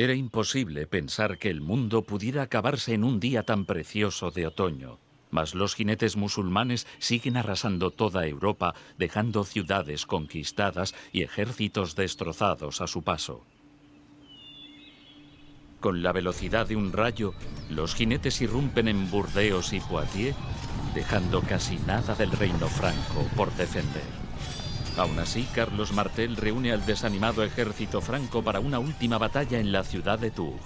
Era imposible pensar que el mundo pudiera acabarse en un día tan precioso de otoño. Mas los jinetes musulmanes siguen arrasando toda Europa, dejando ciudades conquistadas y ejércitos destrozados a su paso. Con la velocidad de un rayo, los jinetes irrumpen en Burdeos y Poitiers, dejando casi nada del reino franco por defender. Aún así, Carlos Martel reúne al desanimado ejército franco para una última batalla en la ciudad de Tours.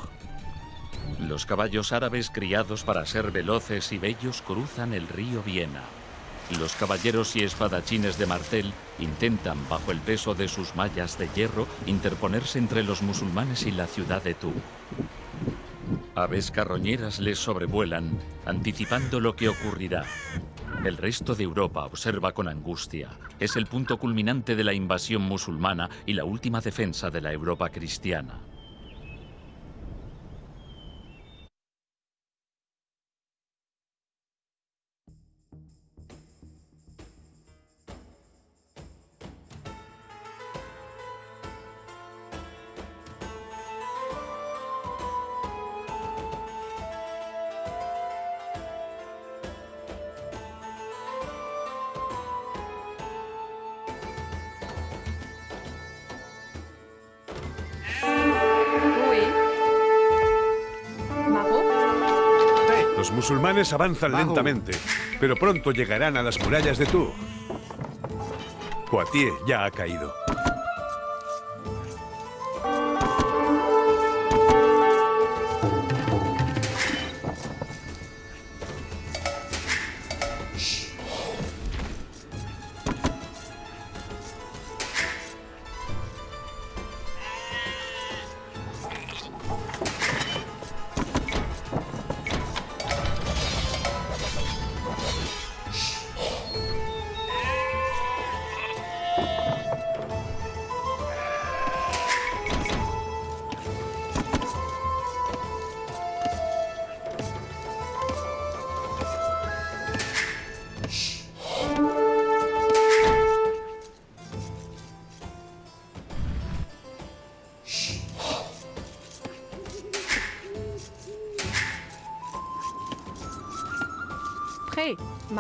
Los caballos árabes criados para ser veloces y bellos cruzan el río Viena. Los caballeros y espadachines de Martel intentan, bajo el peso de sus mallas de hierro, interponerse entre los musulmanes y la ciudad de Tours. Aves carroñeras les sobrevuelan, anticipando lo que ocurrirá. El resto de Europa observa con angustia. Es el punto culminante de la invasión musulmana y la última defensa de la Europa cristiana. Musulmanes avanzan lentamente, pero pronto llegarán a las murallas de Tours. Poitiers ya ha caído.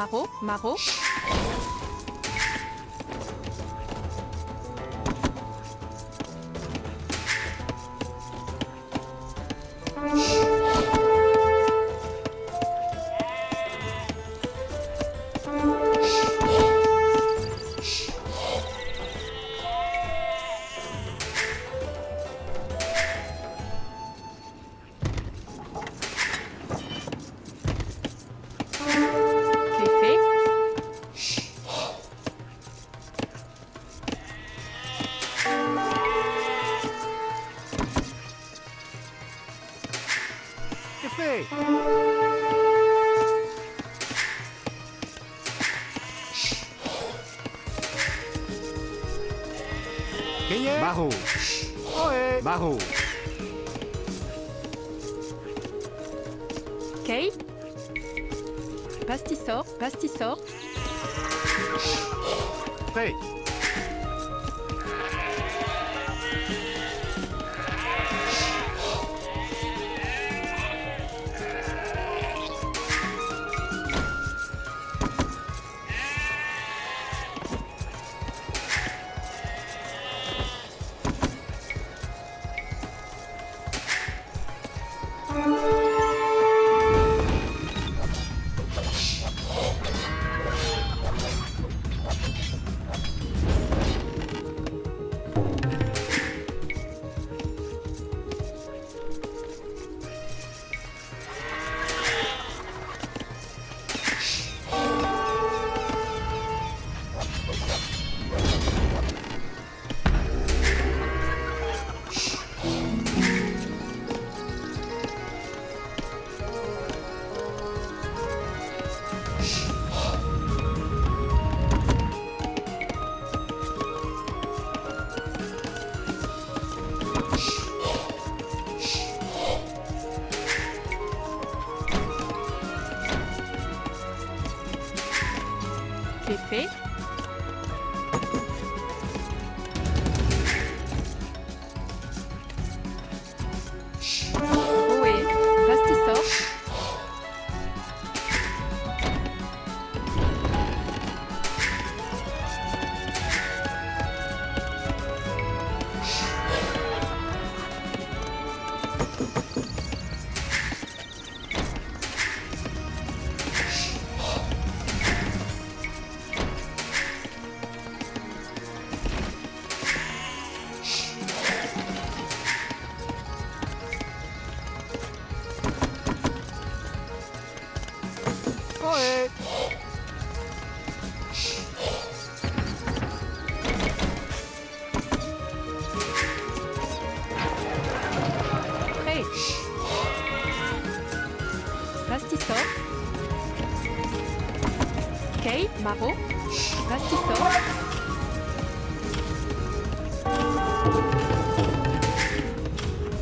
Maro, Maro.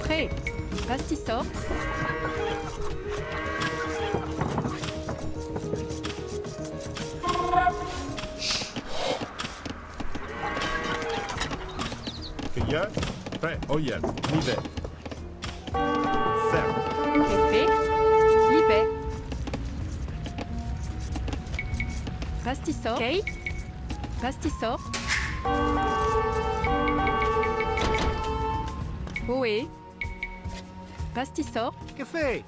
Prêt. Rastisor. Cueilleur. Prêt. Oyen. Nivet. Cerf. Café. Libet. Rastisor. Ok. Rastisor. Rastisor. Que fait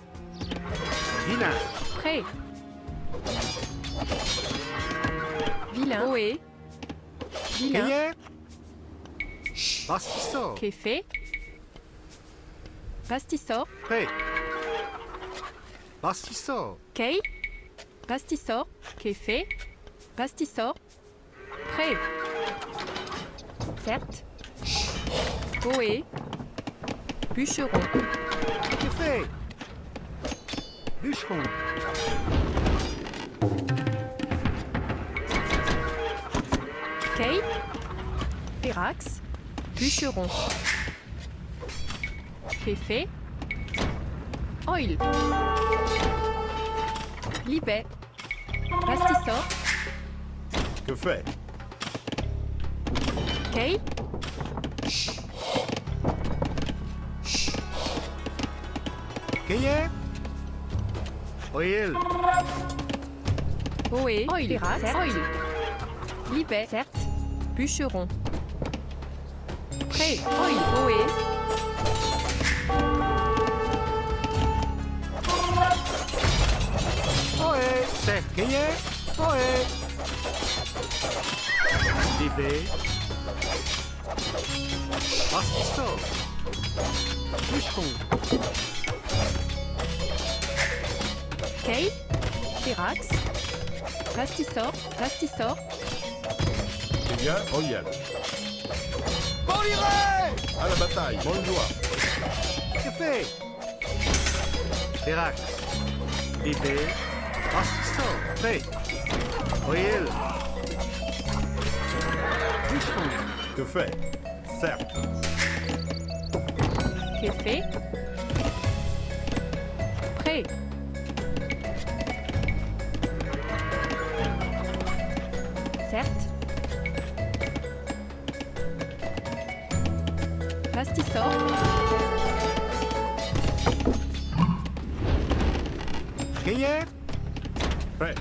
Vilain. Prêt. Vilain. Ohé. Vilain. Cueilleur. Pastisor. Café. Rastisor. Prêt. Pastisor. Kay. Rastisor. Café. Rastisor. Prêt. Certes. Ohé. Bûcheron. Que fait Bûcheron. Kay. Pérax. Bûcheron. Café. Oil. Libet. Rastisor. Que fait. Cueilleur. Oil. Ohé. Oil. Libet. Certes. Bûcheron. Prêt. Oil. Ohé. Ohé. C'est. Libé. Bûcheron. Kay. Pérax. Rastisor. Rastisor. Cueilleur. Oyen. À la bataille. Bonne joie. Que fait Pérac. Libé. Pastisor. Prêt. Oil. Bûcheron. Que fait Cerf. Café. Prêt. Rastisor. Cueilleur. Prêt.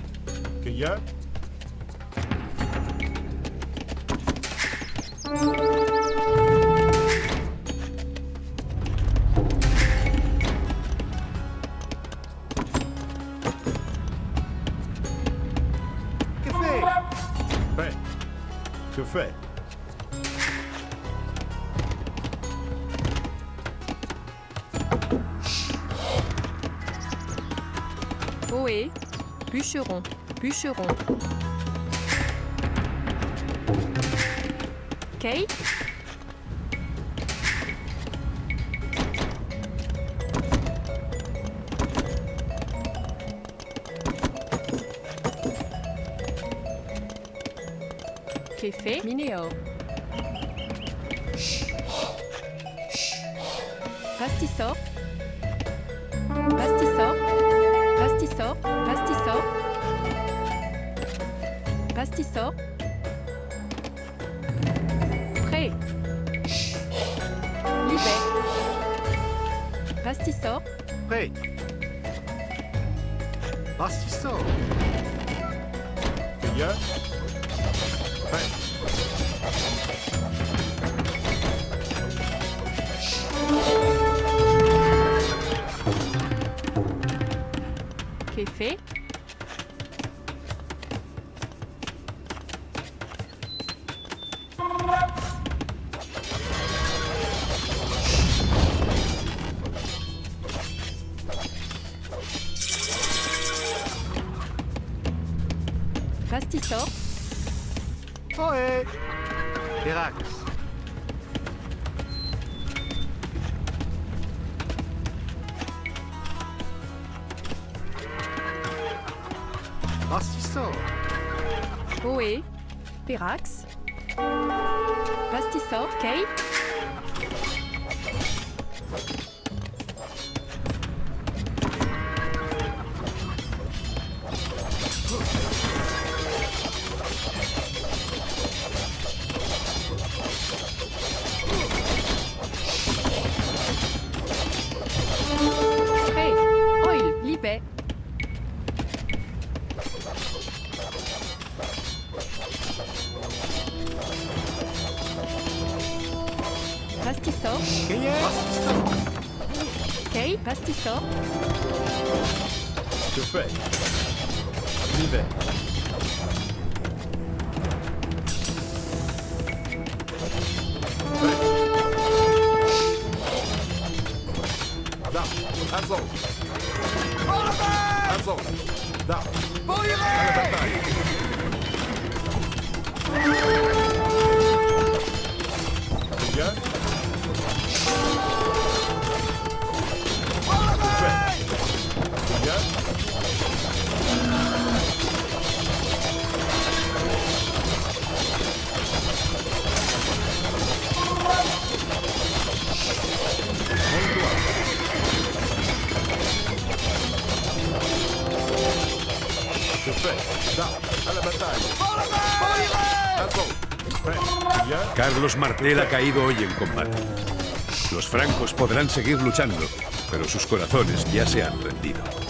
Bûcheron. Bûcheron. Kay. Café. Minéo. Pastisor. Pastisor. Prêt. Pastisor. Cueilleur. Prêt. Pastisor. Martel ha caído hoy en combate. Los francos podrán seguir luchando, pero sus corazones ya se han rendido.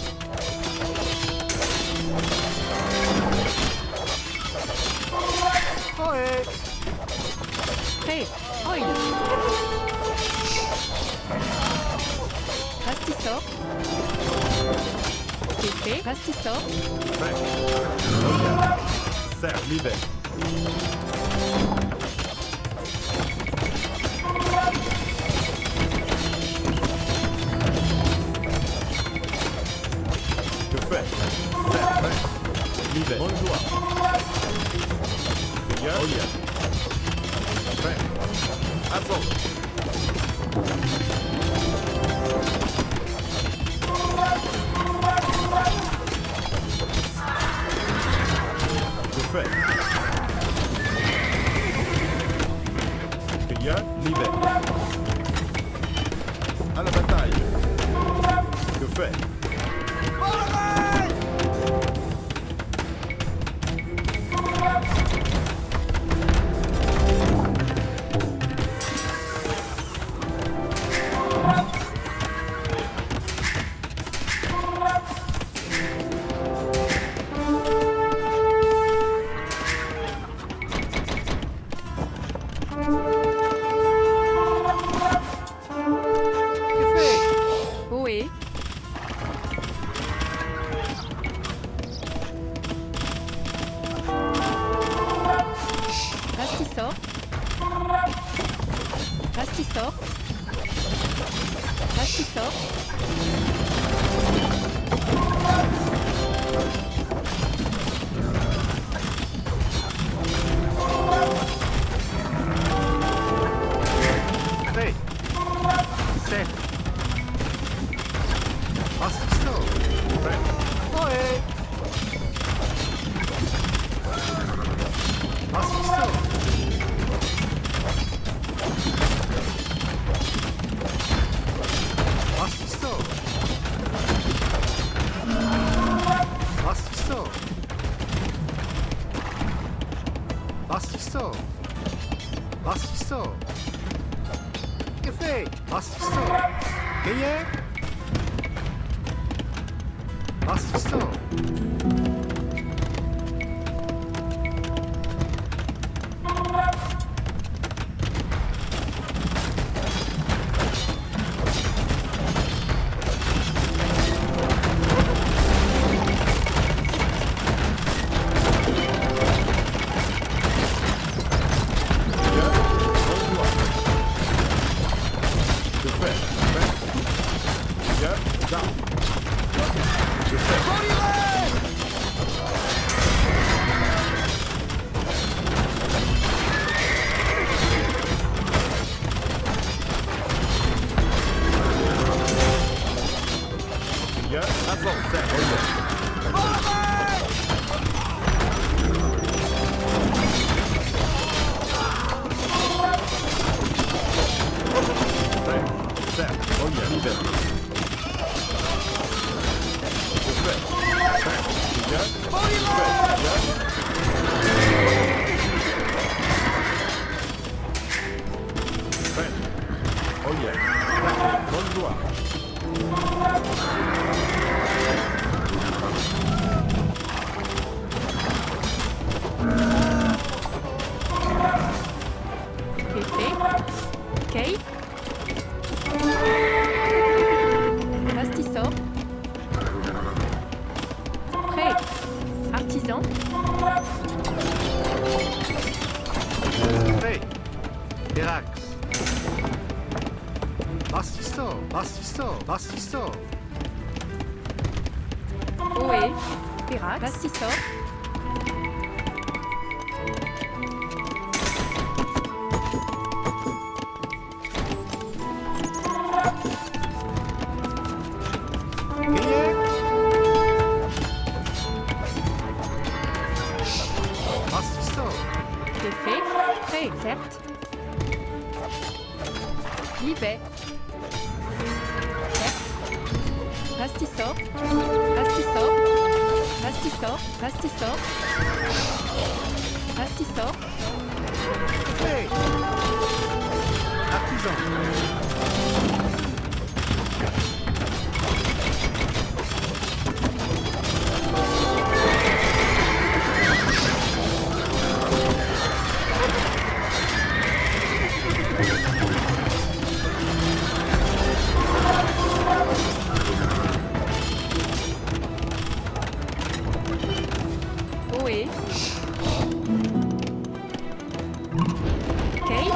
Okay,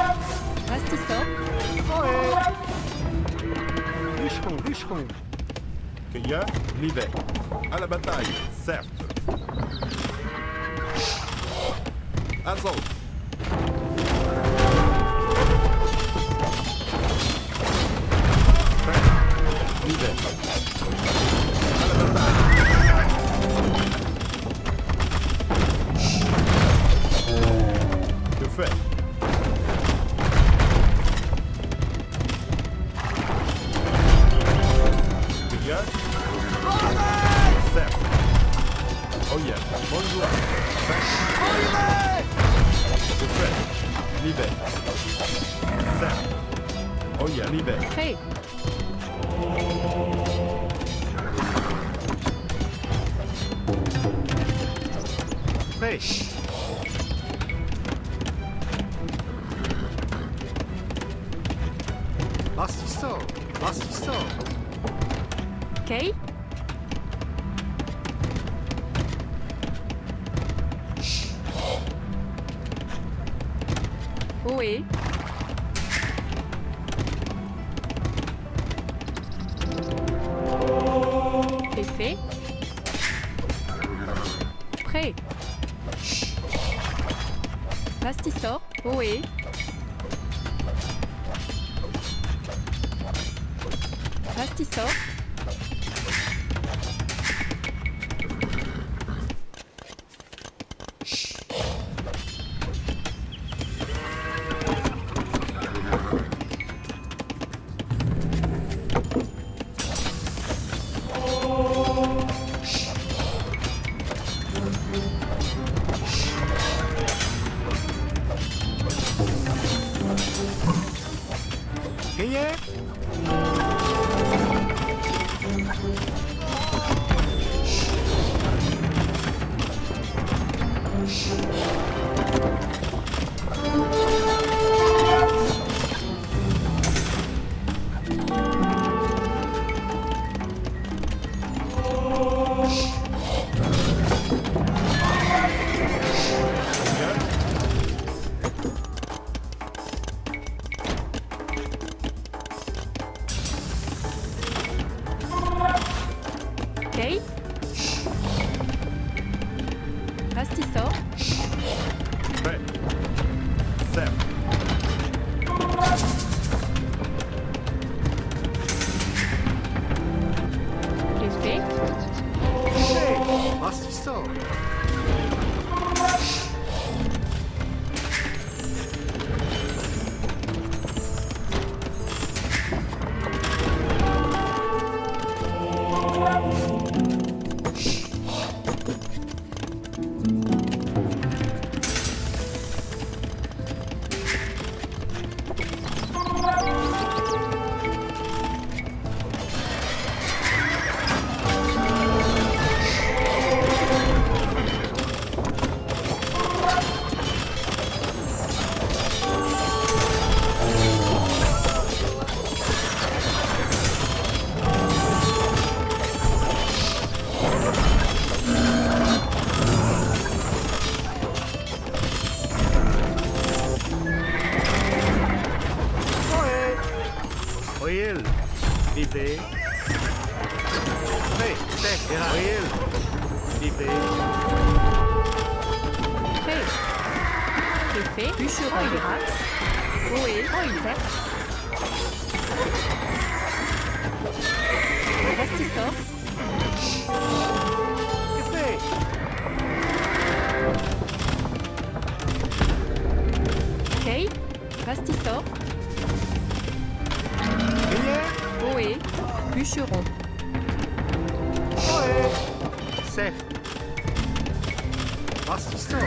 reste ça. Ouais. Bûcheron, bûcheron. Cueilleur, l'hiver. À la bataille, certes. Assaut. L'hiver. À la bataille. friend. C'est fait. Bûcheron. Oil. Rax. Ohé. Fait Kay. Pastisseur. Grillé. Ohé. Bûcheron. Ohé. Sec. Bastisto.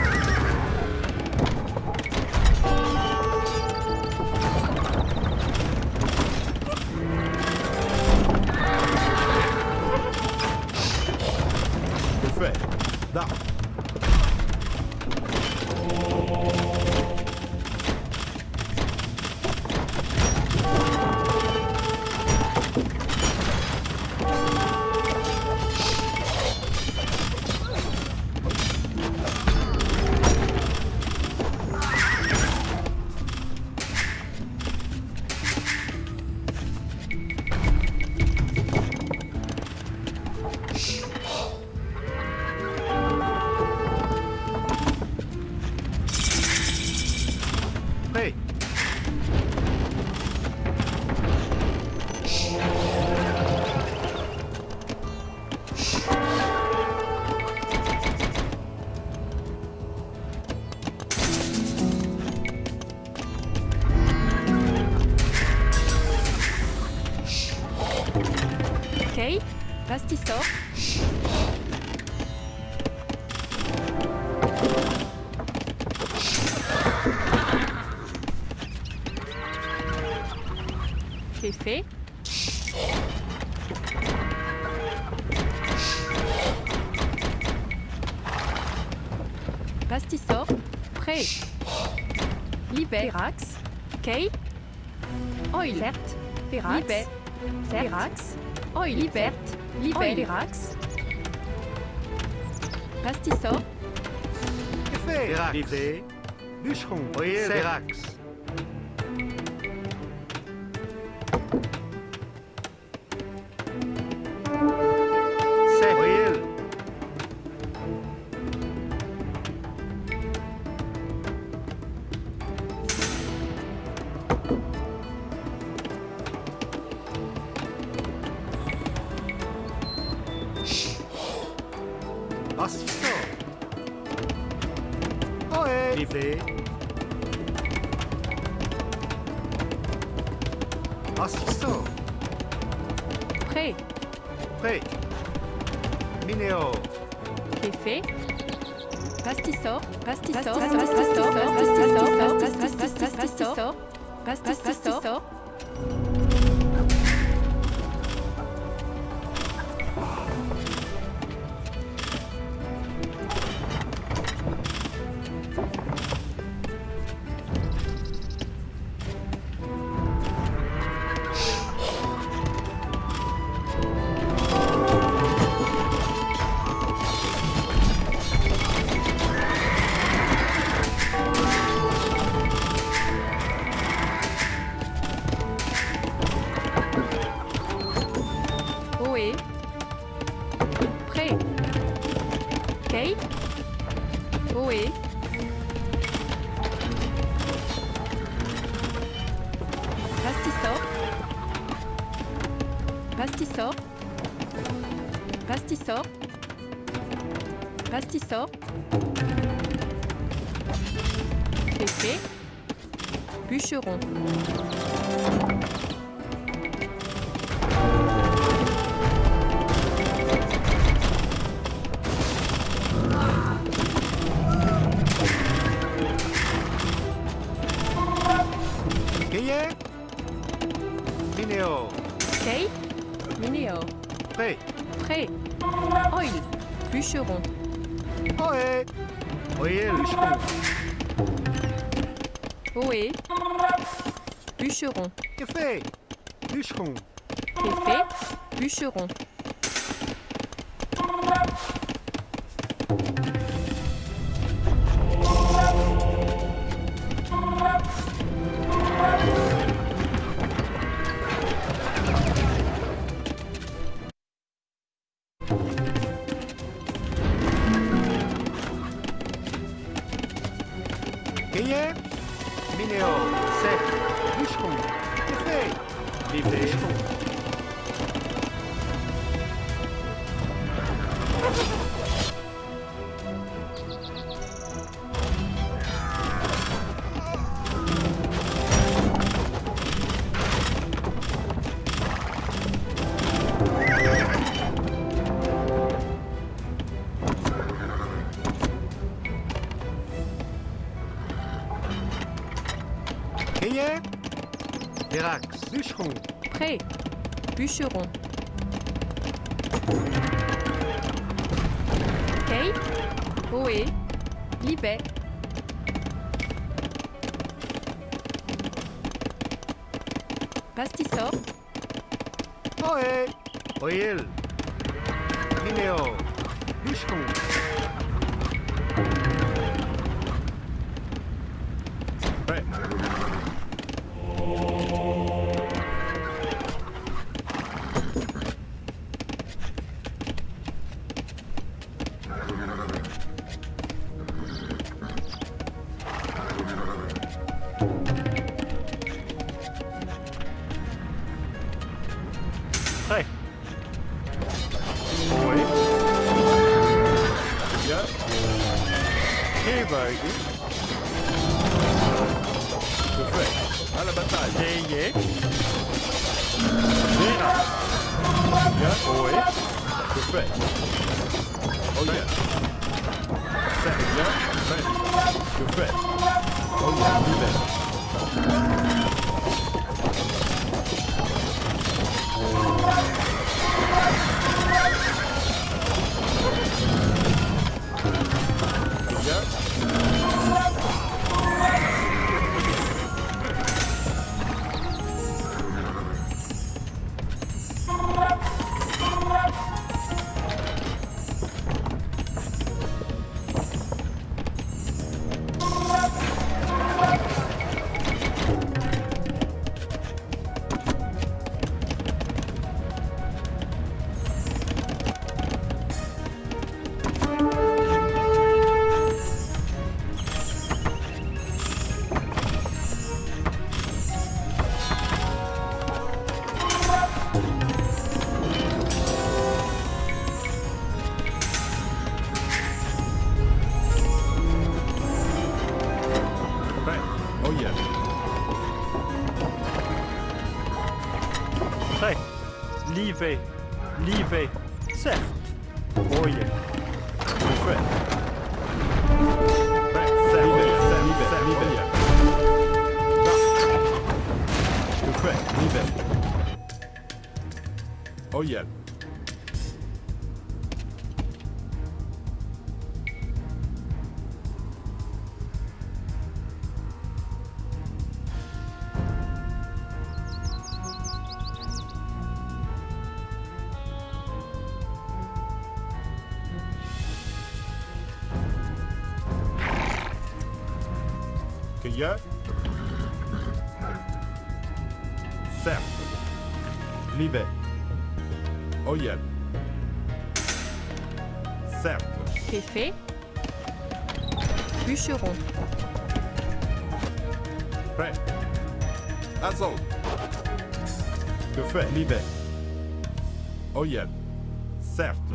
Pastisseur. Prêt. Libé. Ferax. Kay. Oil. Verte. Ferax. Libé. Ferax. Oil. Pastisseur. Que fait Livré. Bûcheron. Oil. Fait. Bûcheron. Grillé. Minéo. Kay. Minéo. Prêt. Prêt. Oil. Bûcheron. Ohé. Oil. Bûcheron. Ohé. Bûcheron. Que fait Bûcheron. Fait. Bûcheron. Bûcheron. Oh yeah.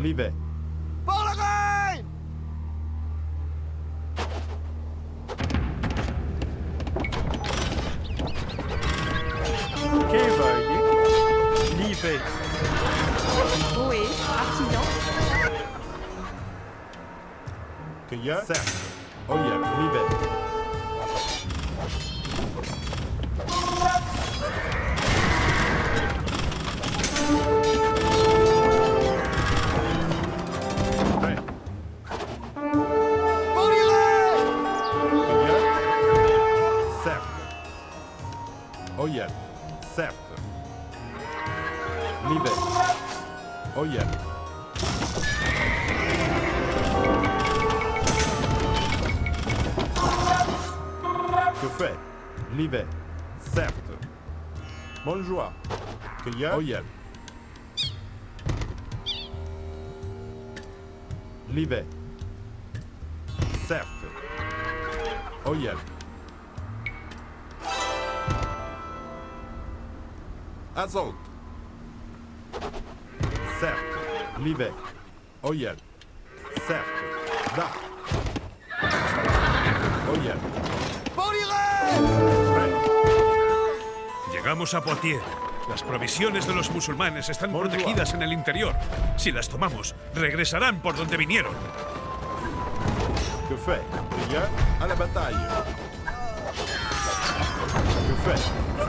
Certes. Cueilleur. Oh yeah. Libère. Certes. Oh yeah. Assault. Certes. Livet. Oyen. Certes. Da. Oyen. Llegamos a Poitiers. Las provisiones de los musulmanes están protegidas en el interior. Si las tomamos, regresarán por donde vinieron. Que fait Rien à la. Que fait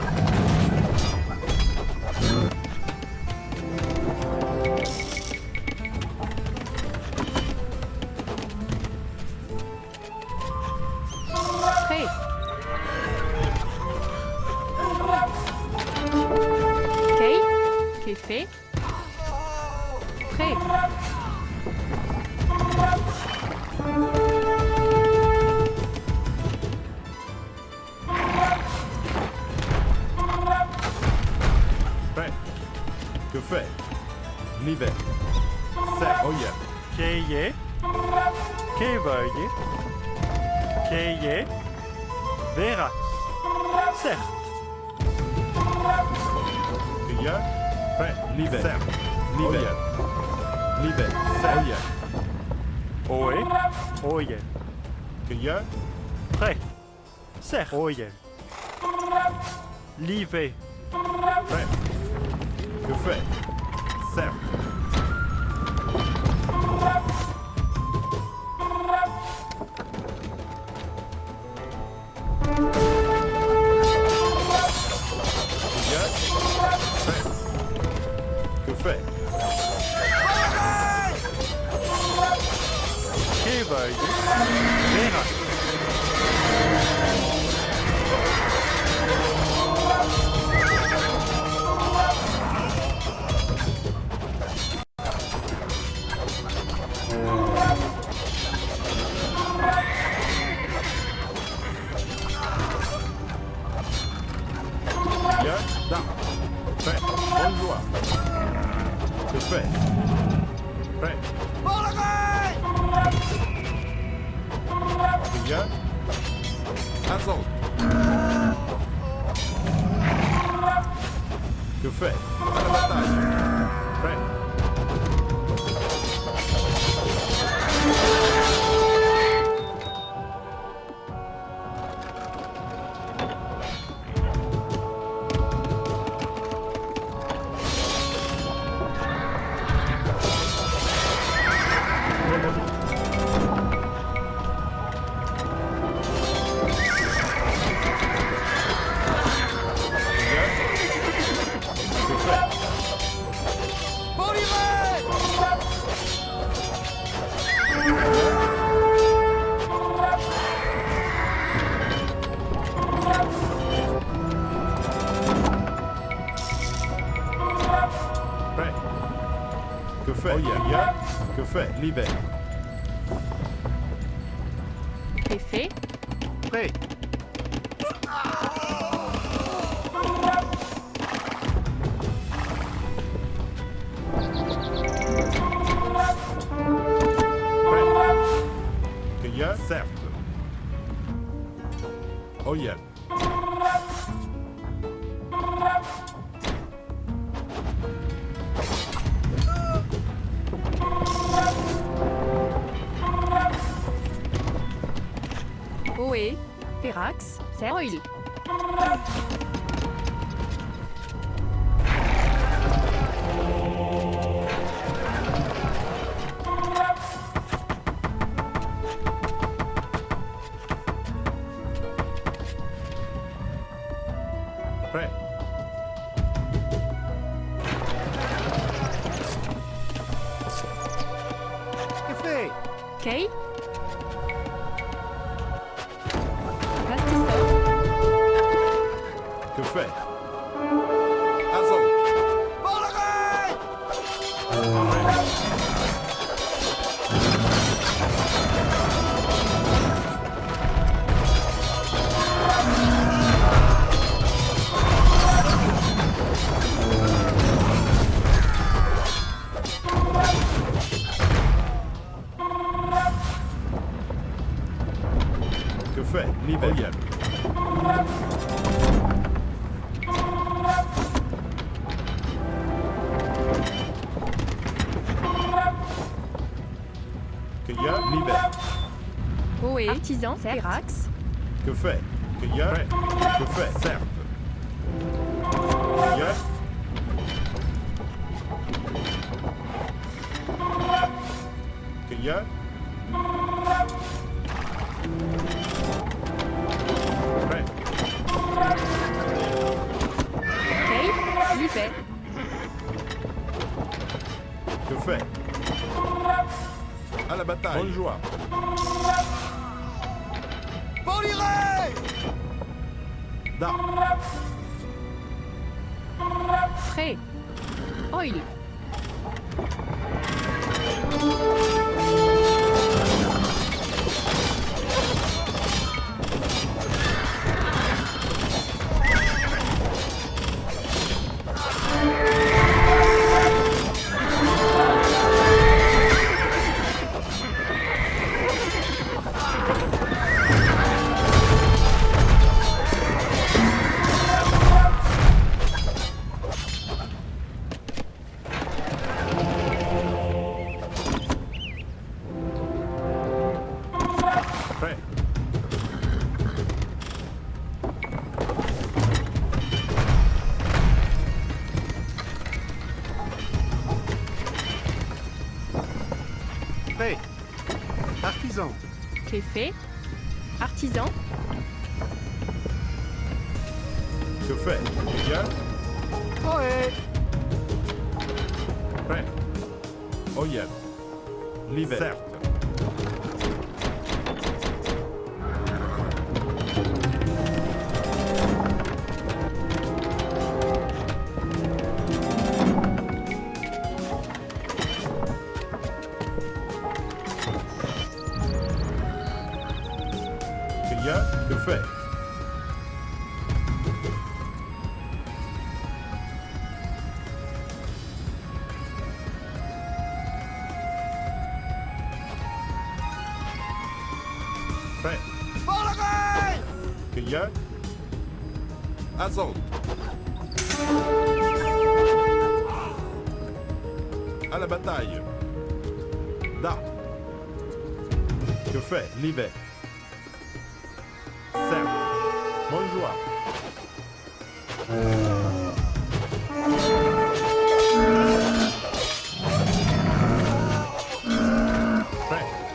Livet. Prêt. Que fait Certes. Rien. Prêt. Que fait Kevoye. Verax. Verax. C'est oil. Artisan. Férax. Que fait? Cueilleur Que fait?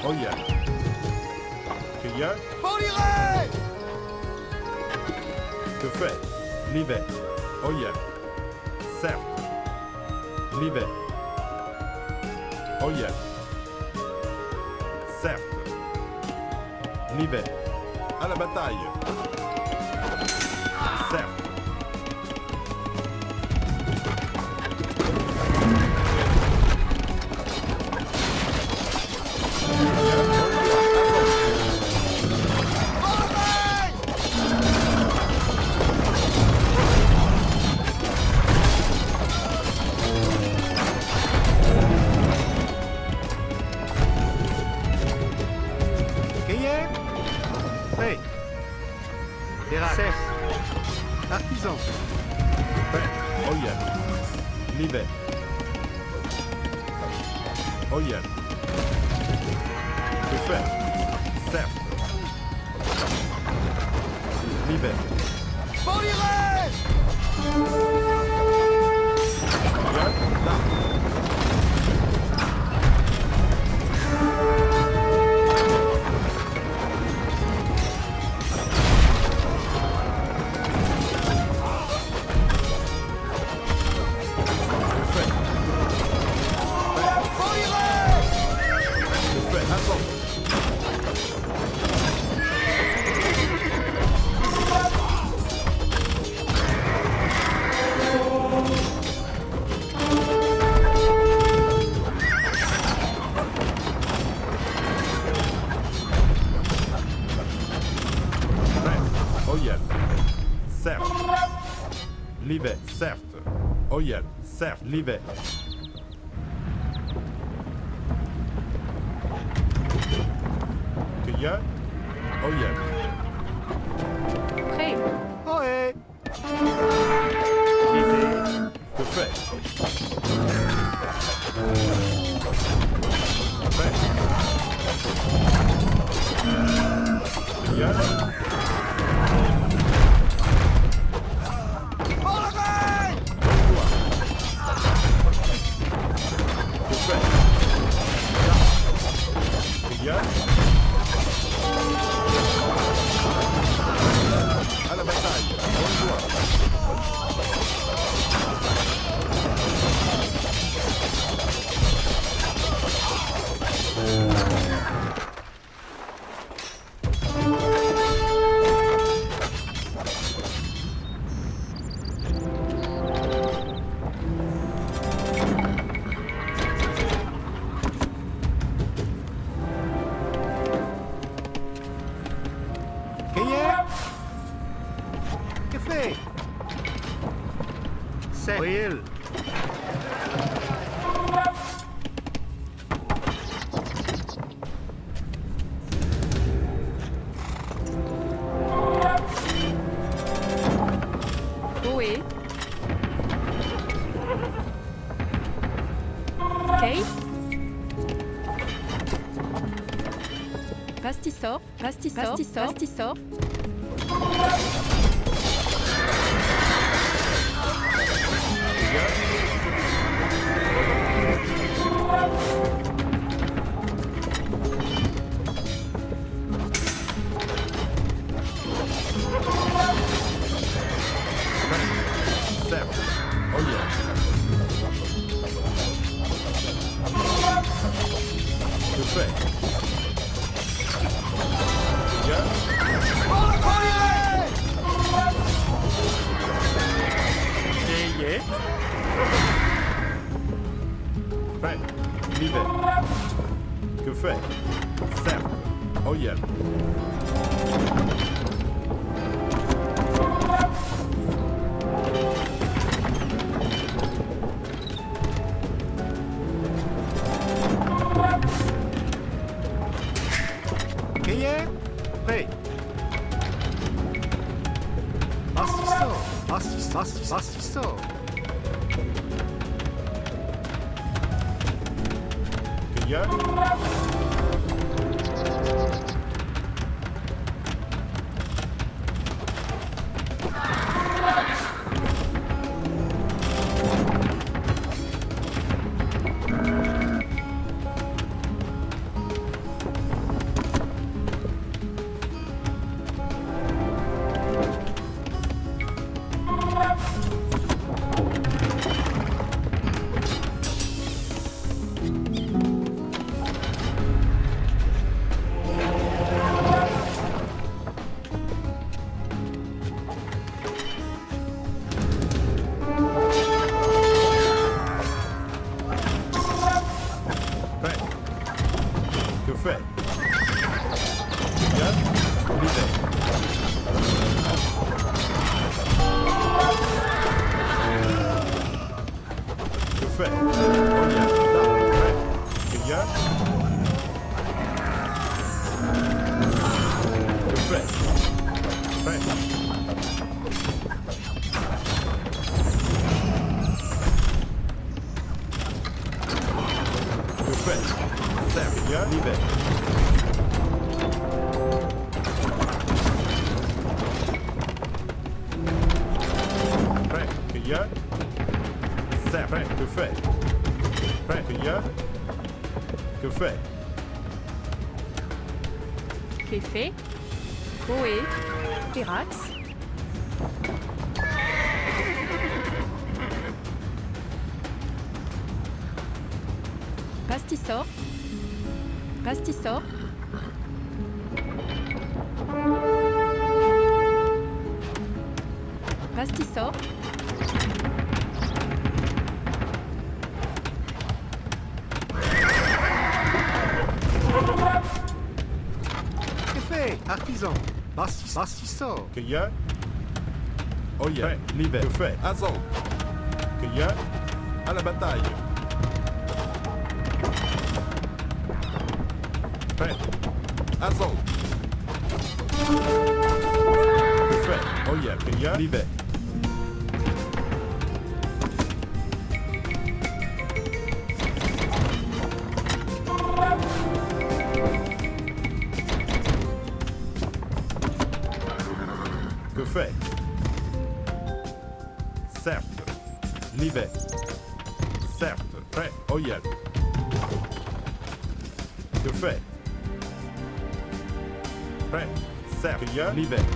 Prêt. Oya. Cueilleur. Que fait? Livet. Oya. Certes. Livet. Oya. Certes. Livet. À la bataille. Livet. Cueilleur. Oyel. Prêt. Ohé. Que fait Prêt? Bien. Bien. Pastisor, pastisor, pastisor, pastisor. Certo. Oh yeah. Tout Payé. Prêt. L'hiver. Que fait Certes. Oh yeah. L'hiver. Prêt. Certes. Prêt. Que fait Prêt. A Que fait. Pastisor. Pastisor. ¿Qué fait? Artisan? Bastis. Assistant. Que y a? Oh yeah. Prêt. L'hiver. Que fait? Assaut. Que y a? À la bataille. Libère.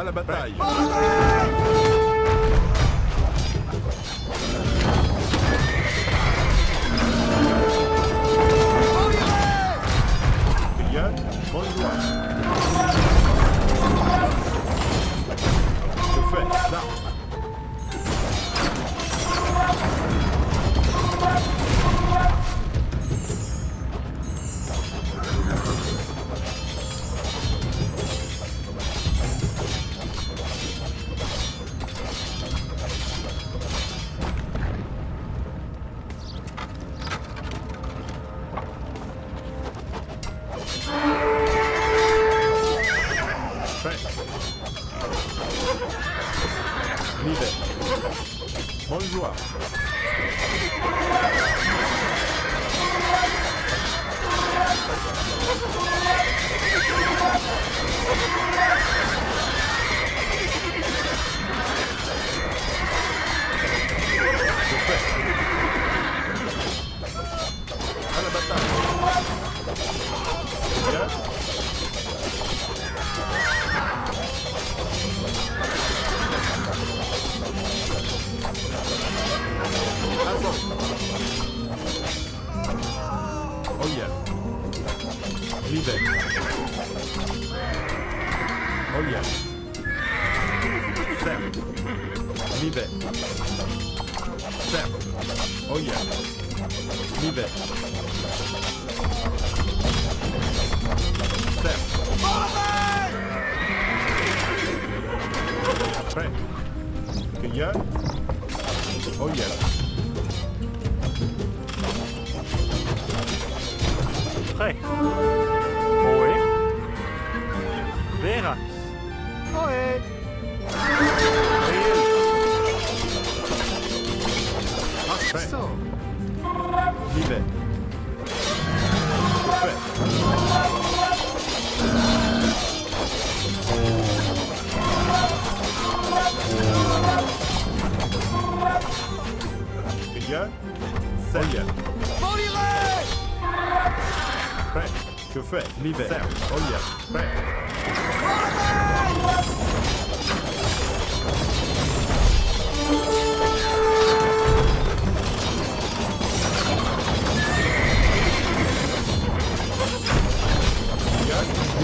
à la bataille. Keep it. Keep it. Bien. Ça y est. Prêt. Que fait L'hiver. Serre. Oh yeah. Prêt.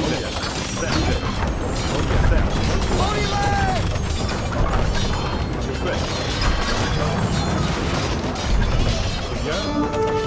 在，对，守点在，兄弟们！九帅，九爷。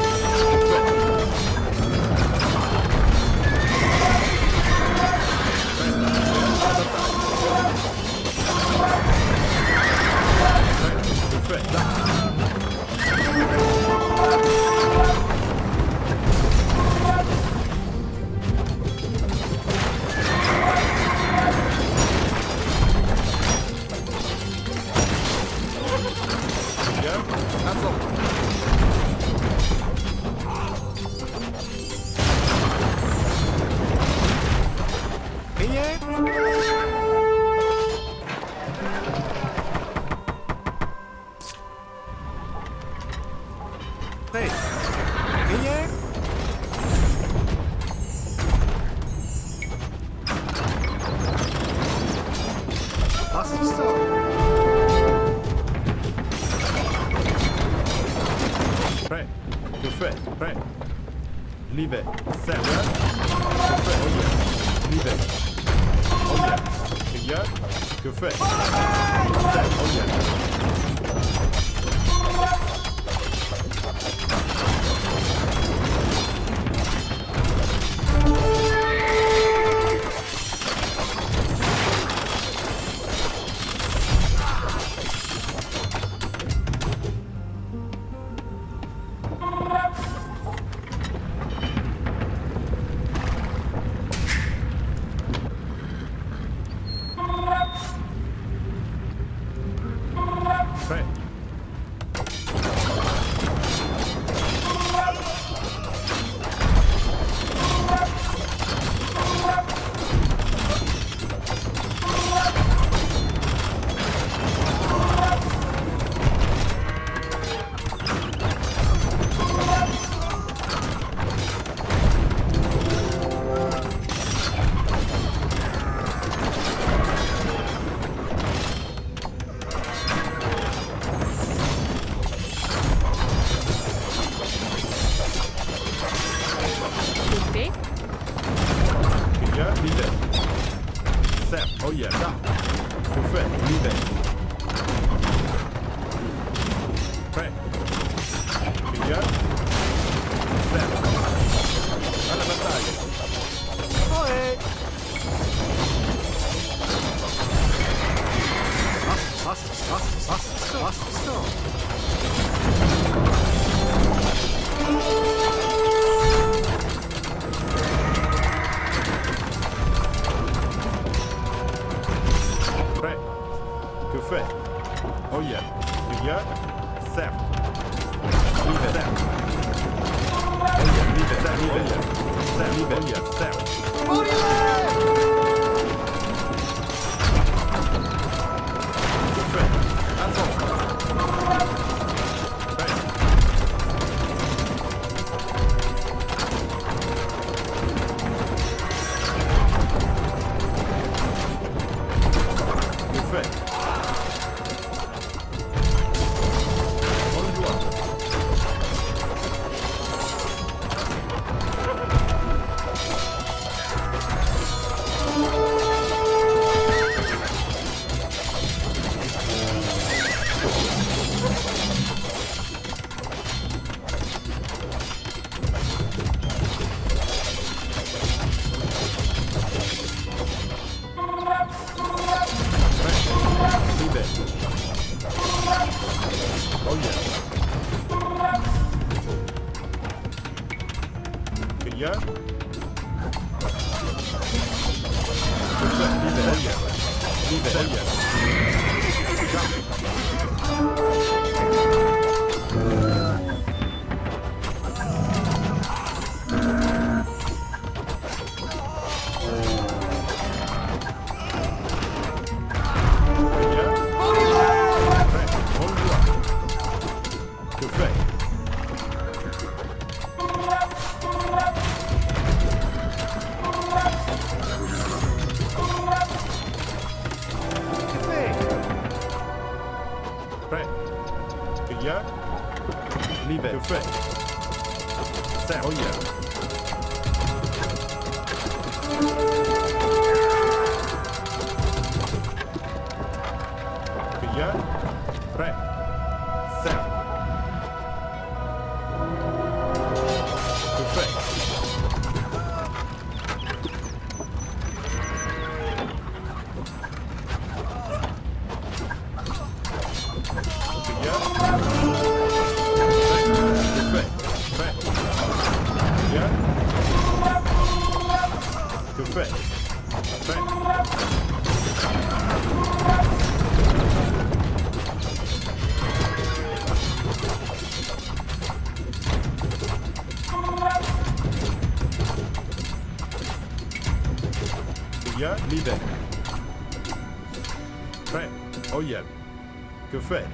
fait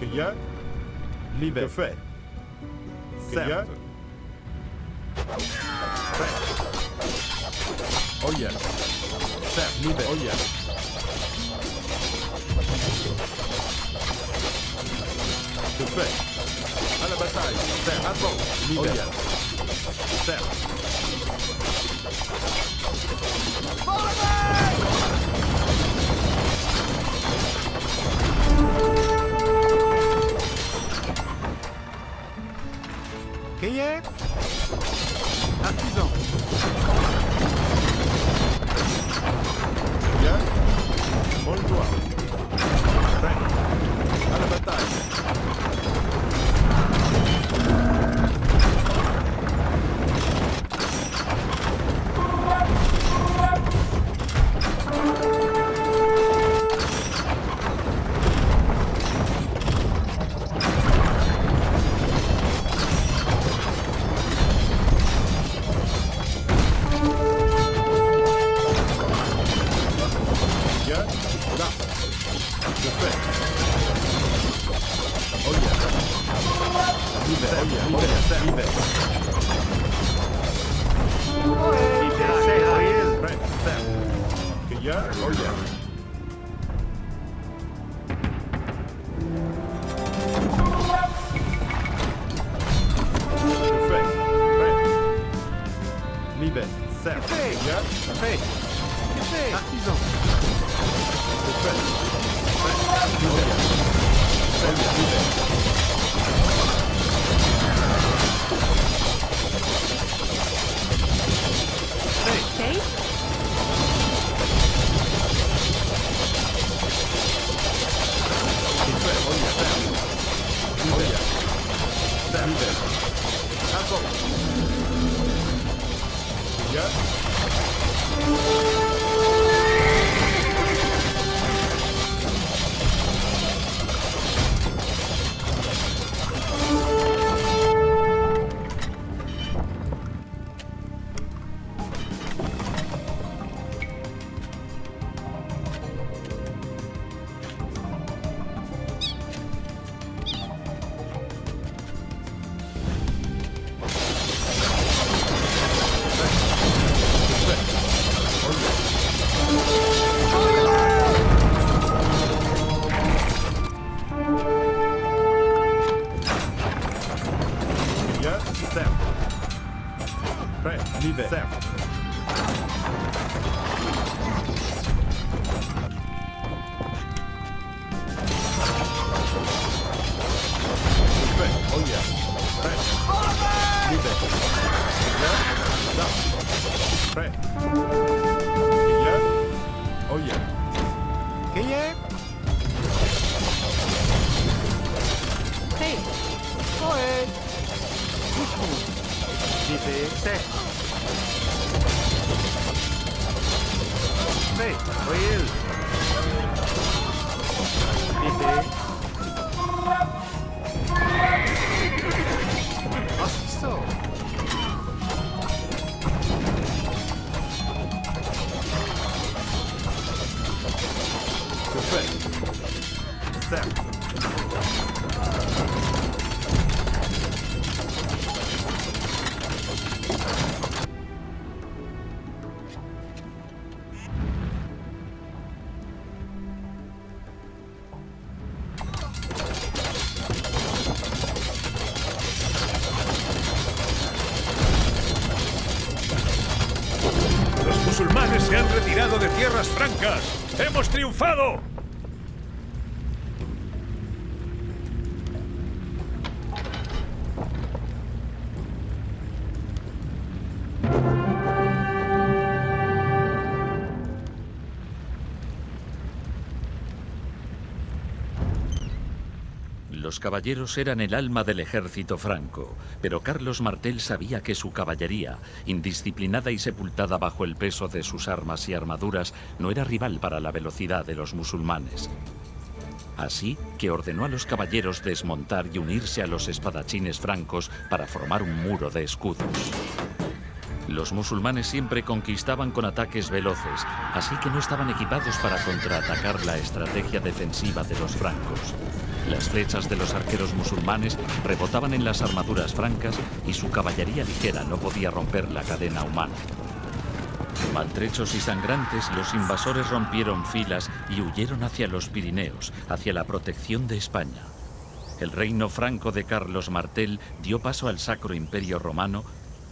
que je l'hiver fait? Que je fait. Oh yeah. Certes, l'hiver. Oh yeah. Je fais. À la bataille. Faire avant. L'hiver. Oh yeah. Certes. Caballeros eran el alma del ejército franco, pero Carlos Martel sabía que su caballería, indisciplinada y sepultada bajo el peso de sus armas y armaduras, no era rival para la velocidad de los musulmanes. Así que ordenó a los caballeros desmontar y unirse a los espadachines francos para formar un muro de escudos. Los musulmanes siempre conquistaban con ataques veloces, así que no estaban equipados para contraatacar la estrategia defensiva de los francos. Las flechas de los arqueros musulmanes rebotaban en las armaduras francas y su caballería ligera no podía romper la cadena humana. Maltrechos y sangrantes, los invasores rompieron filas y huyeron hacia los Pirineos, hacia la protección de España. El reino franco de Carlos Martel dio paso al Sacro Imperio Romano,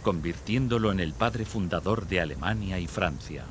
convirtiéndolo en el padre fundador de Alemania y Francia.